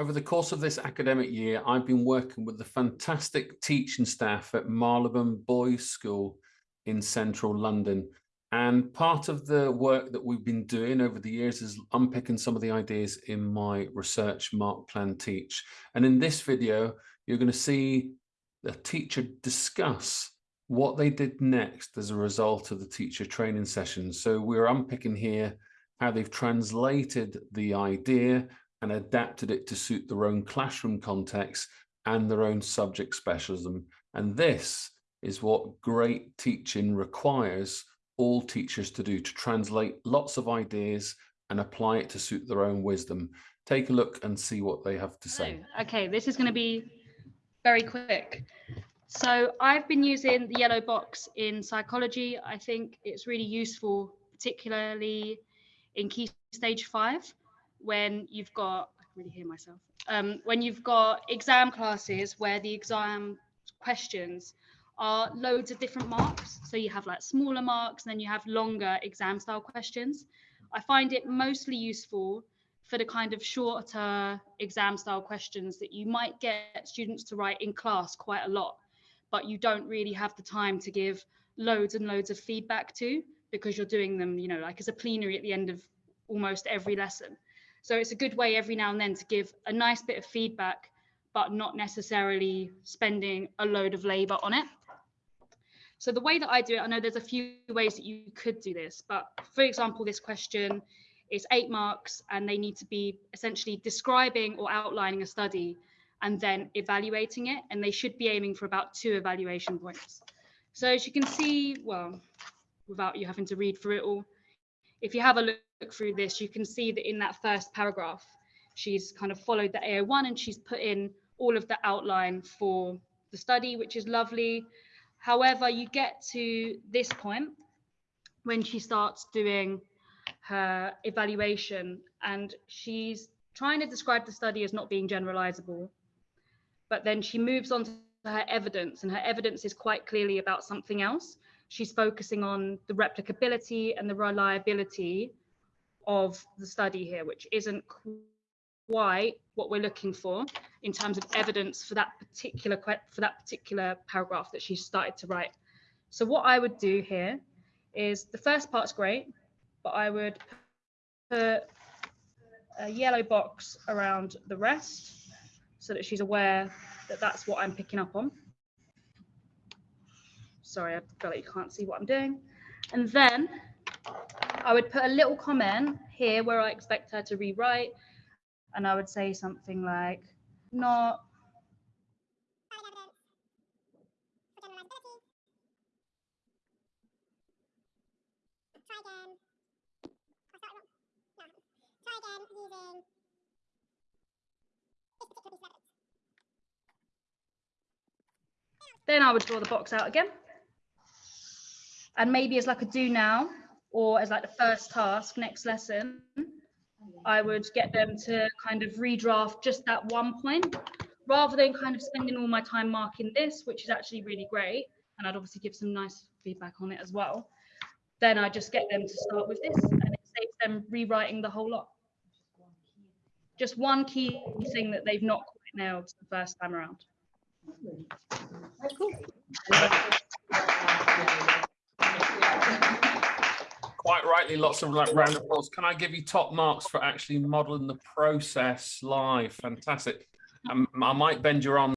Over the course of this academic year, I've been working with the fantastic teaching staff at Marylebone Boys School in central London. And part of the work that we've been doing over the years is unpicking some of the ideas in my research Mark Plan Teach. And in this video, you're going to see the teacher discuss what they did next as a result of the teacher training session. So we're unpicking here how they've translated the idea and adapted it to suit their own classroom context and their own subject specialism. And this is what great teaching requires all teachers to do, to translate lots of ideas and apply it to suit their own wisdom. Take a look and see what they have to say. Okay, this is going to be very quick. So I've been using the yellow box in psychology. I think it's really useful, particularly in key stage five, when you've got, I can really hear myself, um, when you've got exam classes where the exam questions are loads of different marks. So you have like smaller marks, and then you have longer exam style questions. I find it mostly useful for the kind of shorter exam style questions that you might get students to write in class quite a lot, but you don't really have the time to give loads and loads of feedback to because you're doing them, you know, like as a plenary at the end of almost every lesson. So it's a good way every now and then to give a nice bit of feedback, but not necessarily spending a load of labor on it. So the way that I do it, I know there's a few ways that you could do this, but for example, this question is eight marks and they need to be essentially describing or outlining a study and then evaluating it. And they should be aiming for about two evaluation points. So as you can see, well, without you having to read through it all, if you have a look through this, you can see that in that first paragraph, she's kind of followed the AO1 and she's put in all of the outline for the study, which is lovely. However, you get to this point when she starts doing her evaluation and she's trying to describe the study as not being generalizable. But then she moves on to her evidence and her evidence is quite clearly about something else. She's focusing on the replicability and the reliability of the study here, which isn't quite what we're looking for in terms of evidence for that particular for that particular paragraph that she started to write. So what I would do here is the first part's great, but I would put a yellow box around the rest so that she's aware that that's what I'm picking up on. Sorry, I feel like you can't see what I'm doing. And then I would put a little comment here where I expect her to rewrite. And I would say something like, not Then I would draw the box out again. And maybe as like a do now, or as like the first task next lesson, I would get them to kind of redraft just that one point rather than kind of spending all my time marking this, which is actually really great. And I'd obviously give some nice feedback on it as well. Then I just get them to start with this and it saves them rewriting the whole lot. Just one key thing that they've not quite nailed the first time around. Cool. Quite rightly, lots of like round applause. Can I give you top marks for actually modeling the process live? Fantastic. Um, I might bend your arm